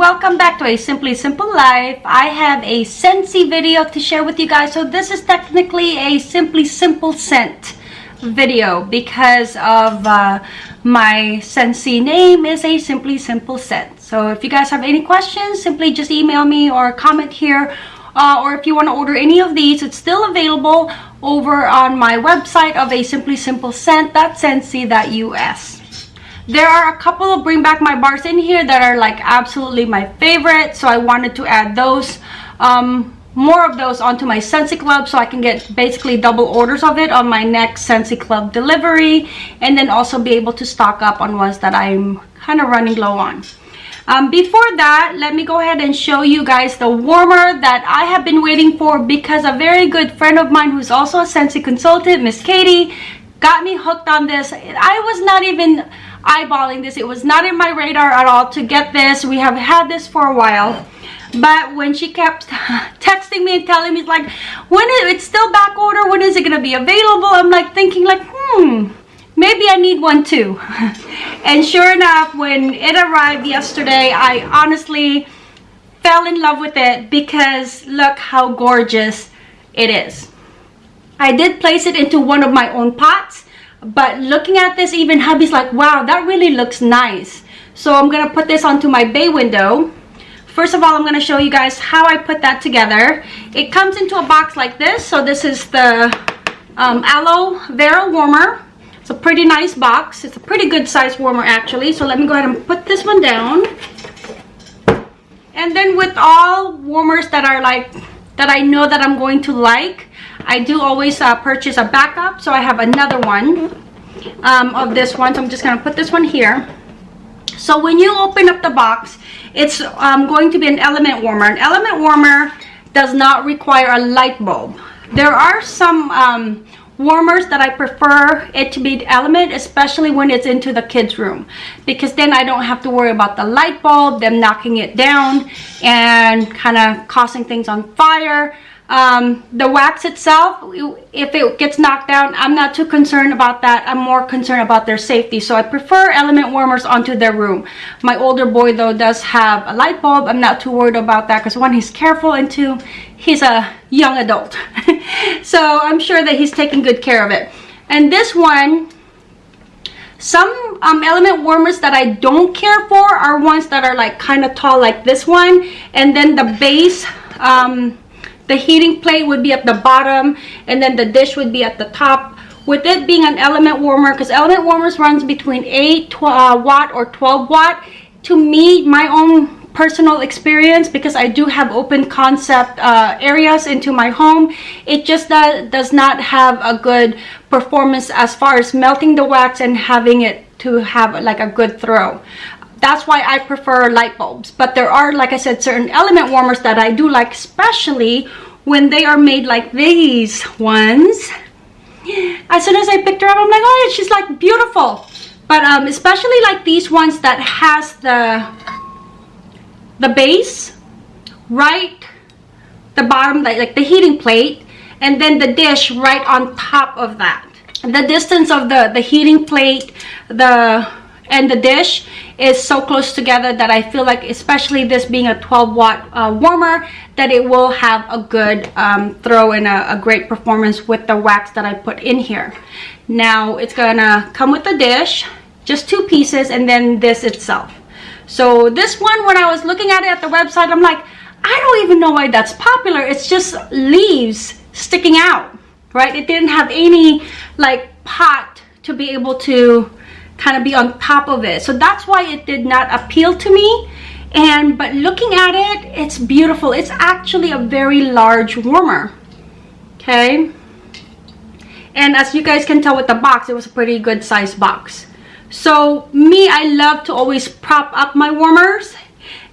welcome back to a simply simple life. I have a scentsy video to share with you guys. So this is technically a simply simple scent video because of uh, my scentsy name is a simply simple scent. So if you guys have any questions simply just email me or comment here. Uh, or if you want to order any of these it's still available over on my website of a simply simple scent.scentsy.us there are a couple of bring back my bars in here that are like absolutely my favorite so i wanted to add those um, more of those onto my Scentsy Club so I can get basically double orders of it on my next Scentsy Club delivery and then also be able to stock up on ones that I'm kind of running low on. Um, before that, let me go ahead and show you guys the warmer that I have been waiting for because a very good friend of mine who's also a Scentsy consultant, Miss Katie, got me hooked on this. I was not even eyeballing this. It was not in my radar at all to get this. We have had this for a while. But when she kept texting me and telling me like, when is it's still back order, when is it gonna be available? I'm like thinking like, hmm, maybe I need one too. and sure enough, when it arrived yesterday, I honestly fell in love with it because look how gorgeous it is. I did place it into one of my own pots but looking at this even hubby's like wow that really looks nice. So i'm gonna put this onto my bay window. First of all i'm to show you guys how i put that together. It comes into a box like this. So this is the um, aloe vera warmer. It's a pretty nice box. It's a pretty good size warmer actually. So let me go ahead and put this one down. And then with all warmers that are like that i know that i'm going to like I do always uh, purchase a backup, so I have another one um, of this one. So I'm just going to put this one here. So when you open up the box, it's um, going to be an element warmer. An element warmer does not require a light bulb. There are some um, warmers that I prefer it to be element, especially when it's into the kids' room. Because then I don't have to worry about the light bulb, them knocking it down and kind of causing things on fire um, the wax itself if it gets knocked down i'm not too concerned about that. I'm more concerned about their safety. So i prefer element warmers onto their room. My older boy though does have a light bulb. I'm not too worried about that because one he's careful and two he's a young adult. So i'm sure that he's taking good care of it. And this one some um, element warmers that I don't care for are ones that are like kind of tall like this one. And then the base um, the heating plate would be at the bottom and then the dish would be at the top. With it being an element warmer because element warmers runs between 8 uh, watt or 12 watt. To me my own personal experience because I do have open concept uh, areas into my home it just does, does not have a good performance as far as melting the wax and having it to have like a good throw that's why I prefer light bulbs. But there are, like I said, certain element warmers that I do like, especially when they are made like these ones. As soon as I picked her up, I'm like, oh, she's like beautiful. But um, especially like these ones that has the the base right the bottom like, like the heating plate and then the dish right on top of that the distance of the the heating plate the and the dish is so close together that I feel like especially this being a 12 watt uh, warmer that it will have a good um, throw and a, a, great performance with the wax that I put in here. Now it's gonna come with the dish, just two pieces and then this itself. So this one when I was looking at it at the website I'm like I don't even know why that's popular. It's just leaves sticking out, right? It didn't have any like pot to be able to kind of be on top of it. So that's why it did not appeal to me. And but looking at it it's beautiful. It's actually a very large warmer. Okay? And as you guys can tell with the box it was a pretty good size box. So me i love to always prop up my warmers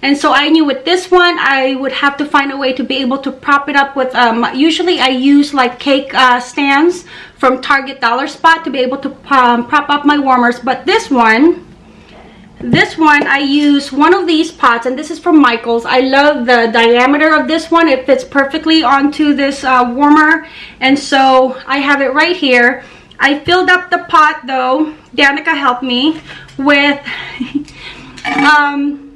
and so I knew with this one I would have to find a way to be able to prop it up with um, usually I use like cake uh, stands from Target Dollar Spot to be able to um, prop up my warmers. But this one this one I use one of these pots and this is from Michaels. I love the diameter of this one. It fits perfectly onto this uh, warmer. And so I have it right here. I filled up the pot though. Danica helped me with um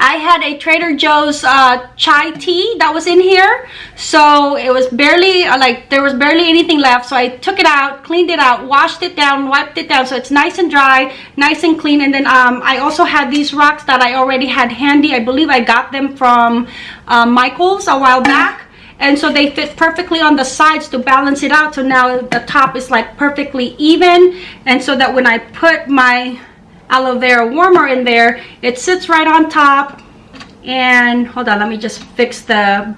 I had a Trader Joe's uh, chai tea that was in here. So it was barely, uh, like, there was barely anything left. So I took it out, cleaned it out, washed it down, wiped it down. So it's nice and dry, nice and clean. And then um, I also had these rocks that I already had handy. I believe I got them from uh, Michael's a while back and so they fit perfectly on the sides to balance it out so now the top is like perfectly even and so that when I put my aloe vera warmer in there. It sits right on top. And hold on let me just fix the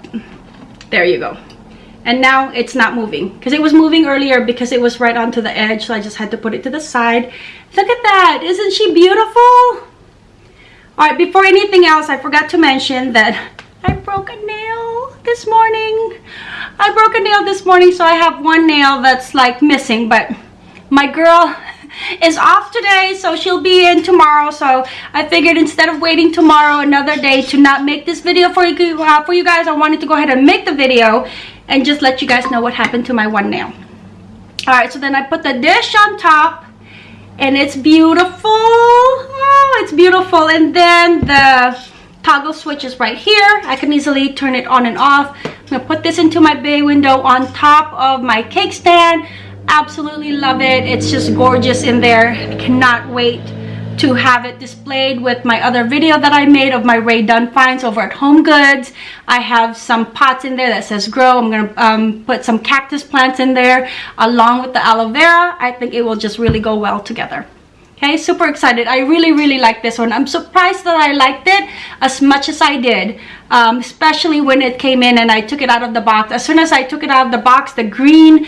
there you go. And now it's not moving. Because it was moving earlier because it was right onto the edge so I just had to put it to the side. Look at that. Isn't she beautiful? All right before anything else I forgot to mention that I broke a nail this morning. I broke a nail this morning so I have one nail that's like missing but my girl is off today so she'll be in tomorrow. So i figured instead of waiting tomorrow another day to not make this video for you uh, for you guys i wanted to go ahead and make the video and just let you guys know what happened to my one nail. All right so then i put the dish on top and it's beautiful. Oh it's beautiful. And then the toggle switch is right here. I can easily turn it on and off. I'm gonna put this into my bay window on top of my cake stand absolutely love it it's just gorgeous in there i cannot wait to have it displayed with my other video that I made of my Rae Dunn finds over at Home Goods. I have some pots in there that says grow. I'm going to um, put some cactus plants in there along with the aloe vera. I think it will just really go well together. Okay, super excited. I really, really like this one. I'm surprised that I liked it as much as I did, um, especially when it came in and I took it out of the box. As soon as I took it out of the box, the green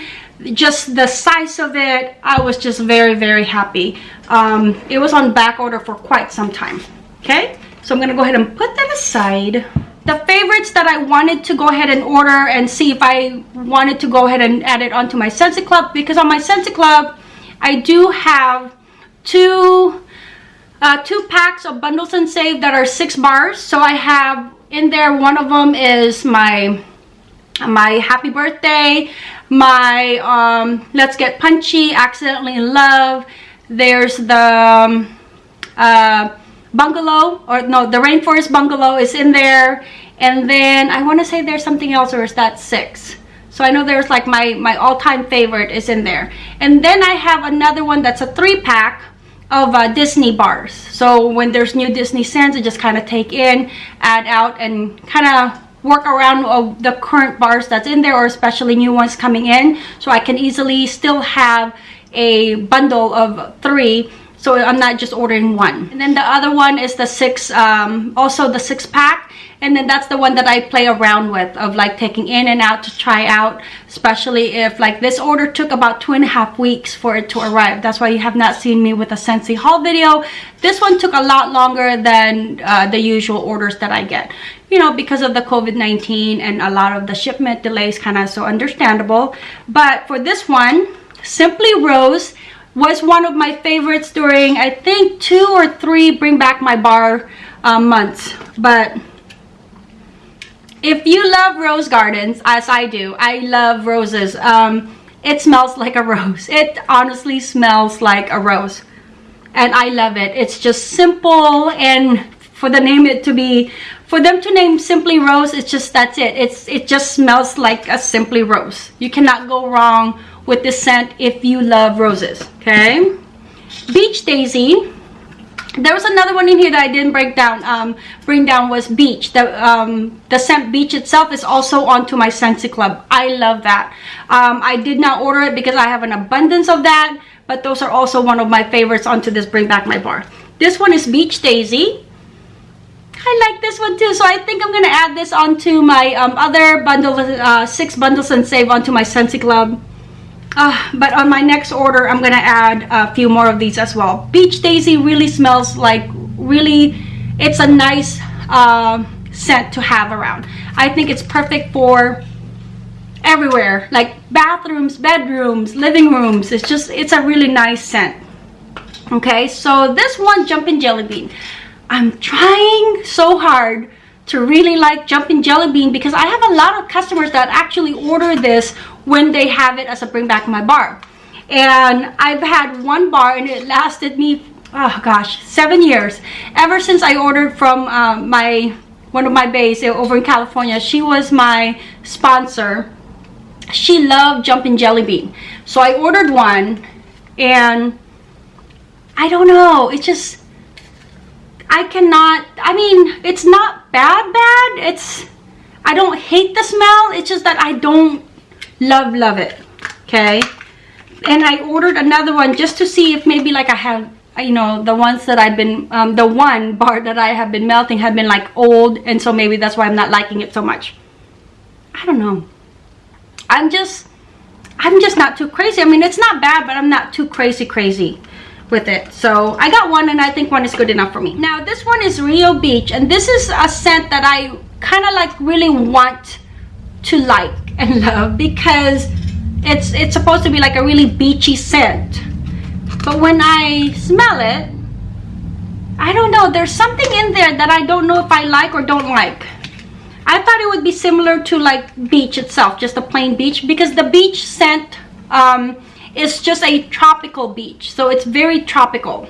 just the size of it i was just very very happy. Um, it was on back order for quite some time okay? So i'm gonna go ahead and put that aside. The favorites that i wanted to go ahead and order and see if i wanted to go ahead and add it onto my scentsy club because on my scentsy club i do have two uh, two packs of bundles and save that are six bars. So i have in there one of them is my my happy birthday. My um, let's get punchy accidentally in love. There's the um, uh, bungalow or no the rainforest bungalow is in there. And then i want to say there's something else or is that six? So i know there's like my my all-time favorite is in there. And then i have another one that's a three pack of uh, disney bars. So when there's new disney scents i just kind of take in add out and kind of work around uh, the current bars that's in there or especially new ones coming in so I can easily still have a bundle of three so I'm not just ordering one. And then the other one is the six um, also the six pack and then that's the one that I play around with of like taking in and out to try out especially if like this order took about two and a half weeks for it to arrive. That's why you have not seen me with a Scentsy haul video. This one took a lot longer than uh, the usual orders that I get you know because of the COVID-19 and a lot of the shipment delays kind of so understandable. But for this one Simply Rose was one of my favorites during I think two or three bring back my bar uh, months. But if you love rose gardens as I do I love roses. Um, it smells like a rose. It honestly smells like a rose. And I love it. It's just simple and for the name it to be for them to name simply rose it's just that's it. It's it just smells like a simply rose. You cannot go wrong with this scent if you love roses okay? Beach daisy. There was another one in here that I didn't break down um, bring down was beach. The um, the scent beach itself is also onto my Scentsy Club. I love that. Um, I did not order it because I have an abundance of that but those are also one of my favorites onto this bring back my bar. This one is beach daisy I like this one too so I think I'm gonna add this onto my um, other bundle uh, six bundles and save onto my Scentsy Club uh, but on my next order, I'm gonna add a few more of these as well. Beach Daisy really smells like really, it's a nice uh, scent to have around. I think it's perfect for everywhere, like bathrooms, bedrooms, living rooms. It's just, it's a really nice scent. Okay, so this one, Jumpin' Jelly Bean. I'm trying so hard to really like Jumpin' Jelly Bean because I have a lot of customers that actually order this when they have it as a bring back my bar. And I've had one bar and it lasted me oh gosh seven years. Ever since i ordered from uh, my one of my bays over in california she was my sponsor. She loved jumping jelly bean. So i ordered one and i don't know it just i cannot i mean it's not bad bad. It's i don't hate the smell. It's just that i don't love love it okay? And i ordered another one just to see if maybe like i have you know the ones that i've been um, the one bar that i have been melting have been like old and so maybe that's why i'm not liking it so much. I don't know. I'm just i'm just not too crazy. I mean it's not bad but i'm not too crazy crazy with it. So i got one and i think one is good enough for me. Now this one is rio beach and this is a scent that i kind of like really want to like and love because it's it's supposed to be like a really beachy scent. But when I smell it I don't know there's something in there that I don't know if I like or don't like. I thought it would be similar to like beach itself just a plain beach because the beach scent um, is just a tropical beach so it's very tropical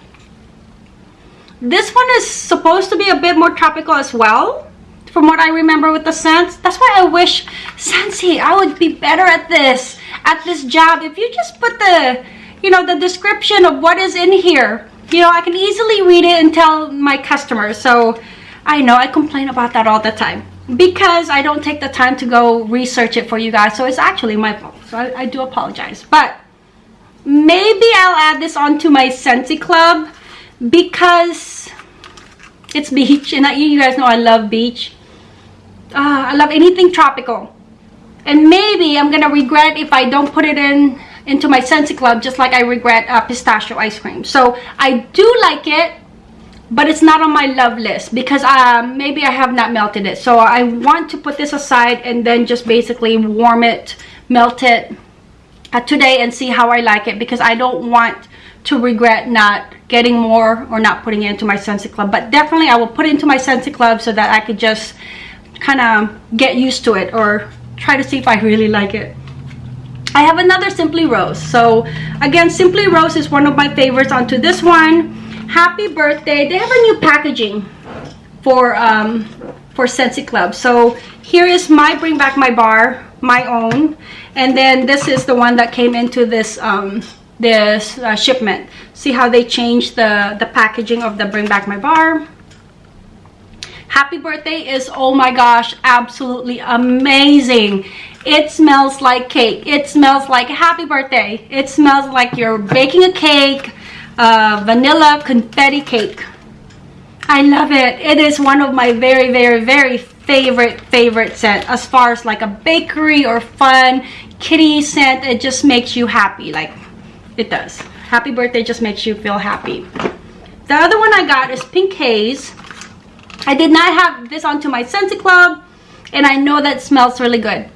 this one is supposed to be a bit more tropical as well from what I remember with the scents. That's why I wish, Scentsy, I would be better at this, at this job. If you just put the, you know, the description of what is in here, you know, I can easily read it and tell my customers. So I know I complain about that all the time because I don't take the time to go research it for you guys. So it's actually my fault. So I, I do apologize. But maybe I'll add this onto my Scentsy Club because it's beach and I, you guys know I love beach uh, I love anything tropical. And maybe I'm gonna regret if I don't put it in into my Scentsy Club just like I regret uh, pistachio ice cream. So I do like it, but it's not on my love list because um, maybe I have not melted it. So I want to put this aside and then just basically warm it, melt it uh, today and see how I like it because I don't want to regret not getting more or not putting it into my Scentsy Club. But definitely I will put it into my Scentsy Club so that I could just kind of get used to it or try to see if I really like it. I have another Simply Rose. So again, Simply Rose is one of my favorites onto this one. Happy birthday. They have a new packaging for um, for Scentsy Club. So here is my Bring Back My Bar, my own. And then this is the one that came into this um, this uh, shipment. See how they changed the, the packaging of the Bring Back My Bar? Happy birthday is oh my gosh absolutely amazing. It smells like cake. It smells like happy birthday. It smells like you're baking a cake uh, vanilla confetti cake. I love it. It is one of my very very very favorite favorite scent as far as like a bakery or fun kitty scent it just makes you happy like it does happy birthday just makes you feel happy the other one I got is pink haze I did not have this onto my Scentsy Club and I know that smells really good.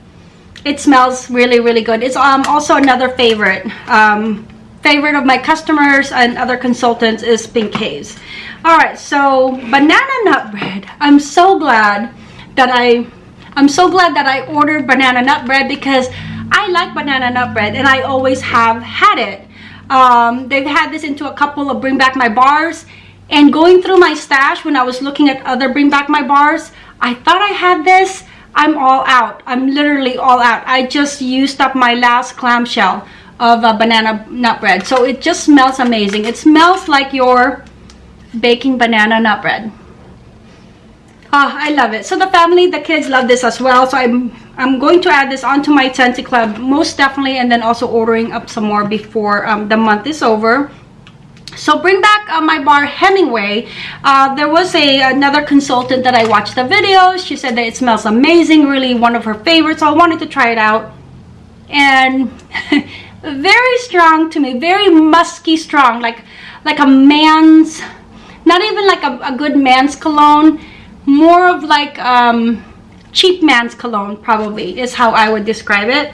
It smells really, really good. It's um, also another favorite. Um, favorite of my customers and other consultants is Pink Haze. Alright, so banana nut bread. I'm so glad that I I'm so glad that I ordered banana nut bread because I like banana nut bread and I always have had it. Um, they've had this into a couple of Bring Back My Bars and going through my stash when I was looking at other Bring Back My Bars, I thought I had this. I'm all out. I'm literally all out. I just used up my last clamshell of banana nut bread. So it just smells amazing. It smells like you're baking banana nut bread. Oh, I love it. So the family, the kids love this as well. So I'm I'm going to add this onto my Scentsy Club most definitely and then also ordering up some more before um, the month is over so bring back uh, my bar Hemingway. Uh, there was a another consultant that I watched the video. She said that it smells amazing, really one of her favorites. So I wanted to try it out. And very strong to me, very musky strong, like like a man's, not even like a, a good man's cologne, more of like um, cheap man's cologne probably is how I would describe it.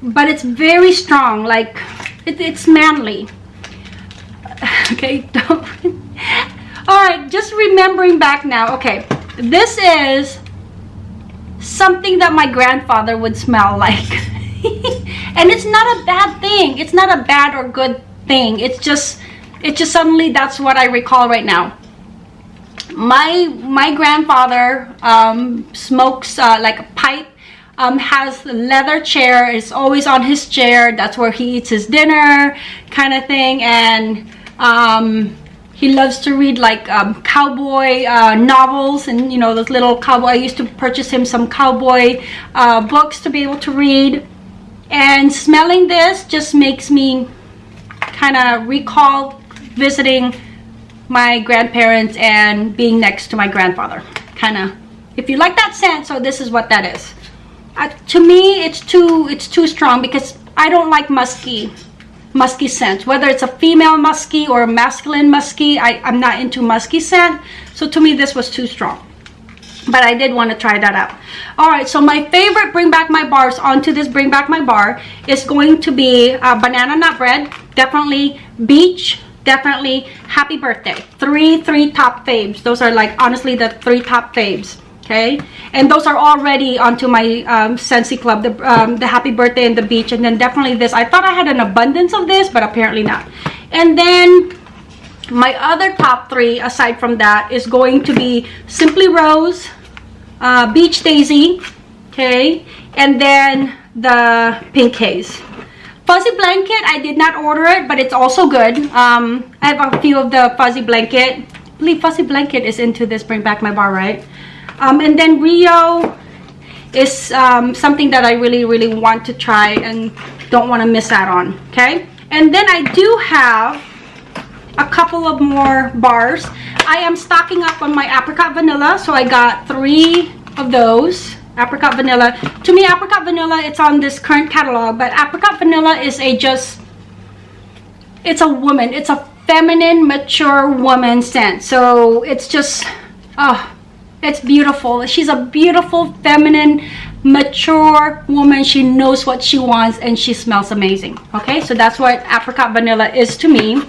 But it's very strong, like it, it's manly. Okay don't all right just remembering back now. Okay this is something that my grandfather would smell like. And it's not a bad thing. It's not a bad or good thing. It's just it just suddenly that's what I recall right now my my grandfather um, smokes uh, like a pipe um, has a leather chair. Is always on his chair. That's where he eats his dinner kind of thing. And um, he loves to read like um, cowboy uh, novels and you know those little cowboy I used to purchase him some cowboy uh, books to be able to read. And smelling this just makes me kind of recall visiting my grandparents and being next to my grandfather. Kind of if you like that scent so this is what that is. Uh, to me it's too it's too strong because I don't like musky musky scents. Whether it's a female musky or a masculine musky I, I'm not into musky scent. So to me this was too strong. But I did want to try that out. All right so my favorite bring back my bars onto this bring back my bar is going to be uh, banana nut bread. Definitely beach definitely happy birthday. Three three top faves. Those are like honestly the three top faves okay? And those are already onto my um Scentsy club the um the happy birthday and the beach. And then definitely this. I thought i had an abundance of this but apparently not. And then my other top three aside from that is going to be simply rose uh, beach daisy okay? And then the pink haze fuzzy blanket i did not order it but it's also good. Um i have a few of the fuzzy blanket. I believe fuzzy blanket is into this bring back my bar right? Um and then rio is um, something that i really really want to try and don't want to miss out on okay? And then i do have a couple of more bars. I am stocking up on my apricot vanilla so i got three of those apricot vanilla. To me apricot vanilla it's on this current catalog but apricot vanilla is a just it's a woman it's a feminine mature woman scent. So it's just oh it's beautiful. She's a beautiful feminine mature woman. She knows what she wants and she smells amazing. Okay so that's what apricot vanilla is to me.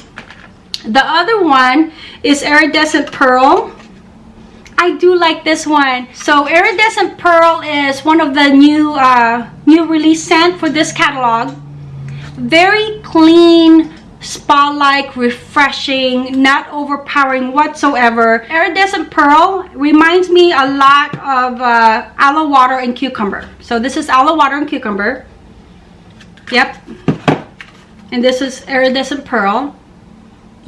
The other one is iridescent pearl I do like this one. So Iridescent Pearl is one of the new uh, new release scent for this catalog. Very clean, spa-like, refreshing, not overpowering whatsoever. Iridescent Pearl reminds me a lot of uh, aloe water and cucumber. So this is aloe water and cucumber. Yep. And this is Iridescent Pearl.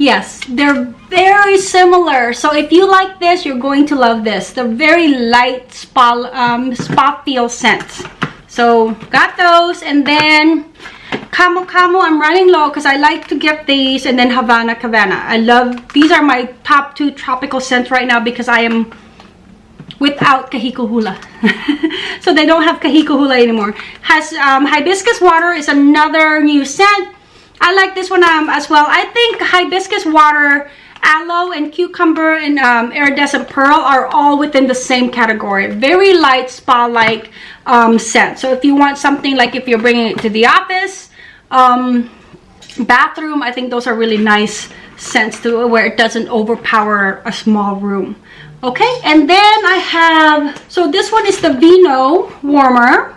Yes, they're very similar. So if you like this, you're going to love this. They're very light spa, um, spa feel scents. So got those and then Camo Camo, I'm running low because I like to get these and then Havana Cabana. I love, these are my top two tropical scents right now because I am without Kahiko Hula. so they don't have Kahiko Hula anymore. Has um, Hibiscus Water is another new scent I like this one um, as well. I think hibiscus water, aloe and cucumber and um, iridescent pearl are all within the same category. Very light spa-like um, scent. So if you want something like if you're bringing it to the office, um, bathroom, I think those are really nice scents to where it doesn't overpower a small room. Okay, and then I have, so this one is the Vino warmer.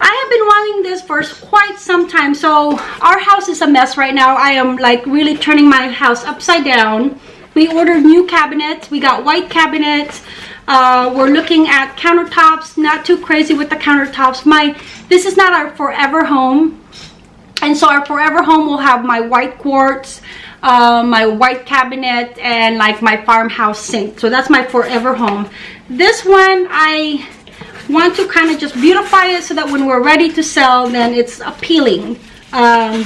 I have been wanting this for quite some time. So our house is a mess right now. I am like really turning my house upside down. We ordered new cabinets. We got white cabinets. Uh, we're looking at countertops. Not too crazy with the countertops. My This is not our forever home. And so our forever home will have my white quartz, uh, my white cabinet, and like my farmhouse sink. So that's my forever home. This one, I want to kind of just beautify it so that when we're ready to sell then it's appealing um,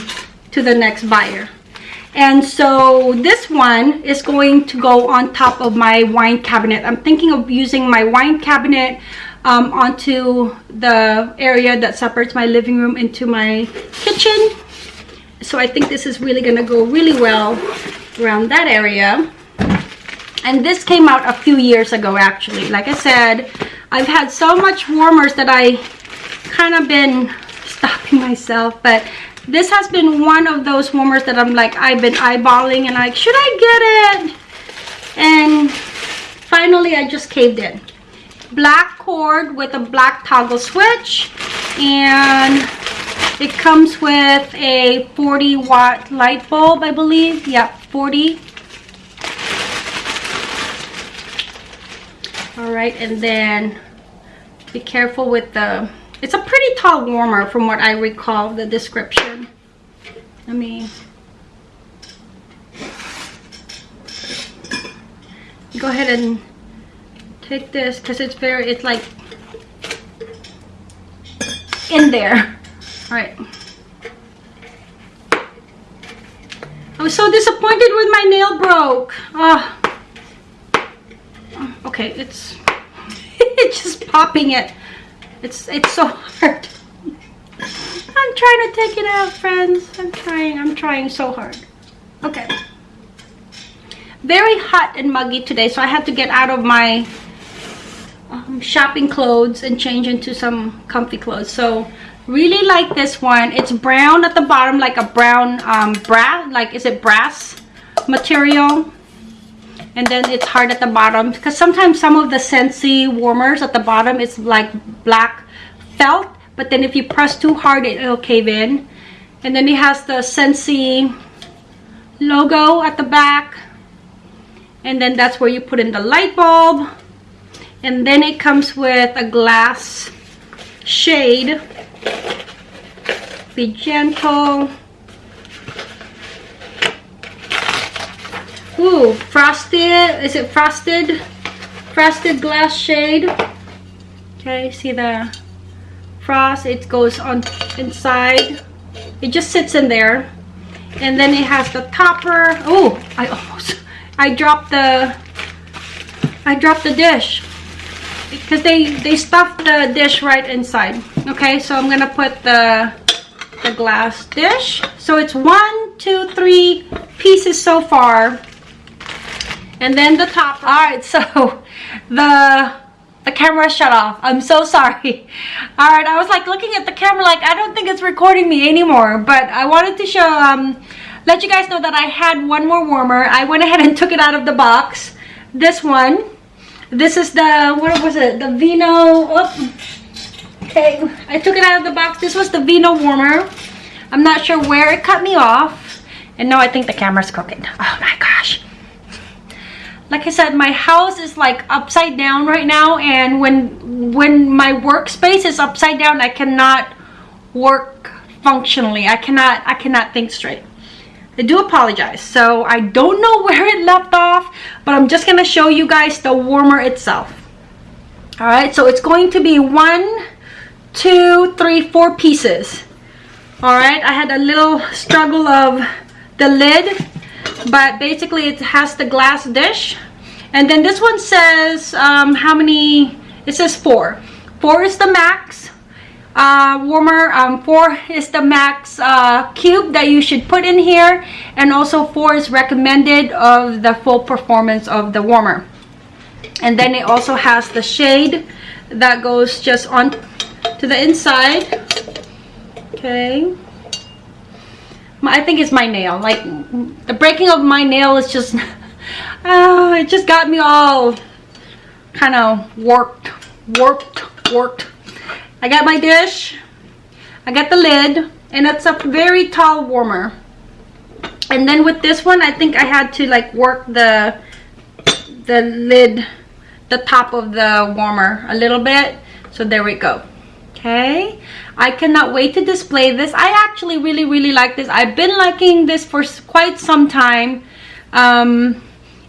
to the next buyer. And so this one is going to go on top of my wine cabinet. I'm thinking of using my wine cabinet um, onto the area that separates my living room into my kitchen. So i think this is really going to go really well around that area. And this came out a few years ago actually. Like i said I've had so much warmers that I kind of been stopping myself, but this has been one of those warmers that I'm like, I've been eyeballing and like, should I get it? And finally I just caved in. Black cord with a black toggle switch and It comes with a 40 watt light bulb, I believe. Yep, 40. All right, and then be careful with the, it's a pretty tall warmer from what I recall the description. Let me go ahead and take this because it's very, it's like in there. All right. I was so disappointed with my nail broke. Oh. Okay, it's it's just popping it. It's it's so hard. I'm trying to take it out, friends. I'm trying. I'm trying so hard. Okay. Very hot and muggy today, so I had to get out of my um, shopping clothes and change into some comfy clothes. So really like this one. It's brown at the bottom, like a brown um, brass, like is it brass material? And then it's hard at the bottom. Because sometimes some of the Scentsy warmers at the bottom is like black felt but then if you press too hard it'll cave in. And then it has the Scentsy logo at the back. And then that's where you put in the light bulb. And then it comes with a glass shade. Be gentle Ooh, frosted, is it frosted? Frosted glass shade. Okay, see the frost it goes on inside. It just sits in there. And then it has the topper. Oh i almost i dropped the i dropped the dish. Because they they stuffed the dish right inside. Okay so i'm gonna put the the glass dish. So it's one two three pieces so far and then the top. All right so the the camera shut off. I'm so sorry. All right i was like looking at the camera like i don't think it's recording me anymore but i wanted to show um let you guys know that i had one more warmer. I went ahead and took it out of the box. This one. This is the what was it? The vino okay i took it out of the box. This was the vino warmer. I'm not sure where it cut me off. And no i think the camera's crooked oh my gosh like I said, my house is like upside down right now and when when my workspace is upside down, I cannot work functionally. I cannot I cannot think straight. I do apologize. So I don't know where it left off, but I'm just gonna show you guys the warmer itself. All right, so it's going to be one, two, three, four pieces. All right, I had a little struggle of the lid but basically it has the glass dish. And then this one says um, how many it says four. Four is the max uh, warmer um, four is the max uh, cube that you should put in here. And also four is recommended of the full performance of the warmer. And then it also has the shade that goes just on to the inside. Okay I think it's my nail. Like the breaking of my nail is just, oh, it just got me all kind of warped, warped, warped. I got my dish. I got the lid and it's a very tall warmer. And then with this one, I think I had to like work the, the lid, the top of the warmer a little bit. So there we go. Okay. I cannot wait to display this. I actually really, really like this. I've been liking this for quite some time. Um,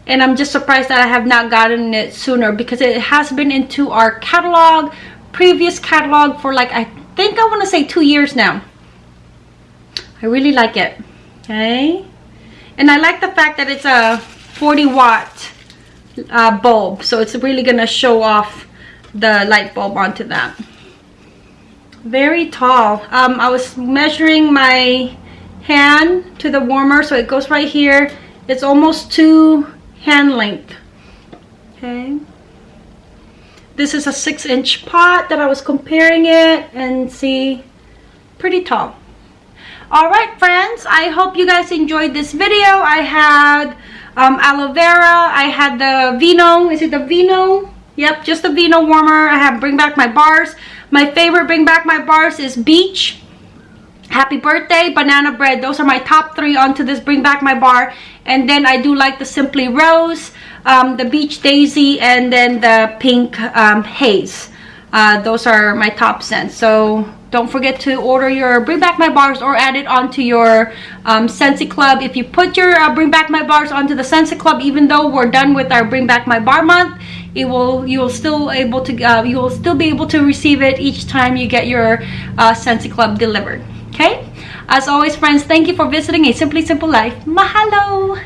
and I'm just surprised that I have not gotten it sooner because it has been into our catalog, previous catalog for like, I think I want to say two years now. I really like it. Okay. And I like the fact that it's a 40 watt uh, bulb. So it's really to show off the light bulb onto that very tall. Um, I was measuring my hand to the warmer so it goes right here. It's almost two hand length. Okay. This is a six inch pot that I was comparing it and see pretty tall. All right friends I hope you guys enjoyed this video. I had um, aloe vera I had the vino is it the vino yep just the vino warmer I have bring back my bars. My favorite bring back my bars is beach. Happy birthday banana bread. Those are my top three onto this bring back my bar. And then i do like the simply rose um, the beach daisy and then the pink um, haze. Uh, those are my top scents. So don't forget to order your bring back my bars or add it onto your um, Scentsy Club. If you put your uh, bring back my bars onto the Scentsy Club even though we're done with our bring back my bar month it will you will still able to uh, you will still be able to receive it each time you get your uh, Scentsy Club delivered. Okay? As always friends thank you for visiting a simply simple life. Mahalo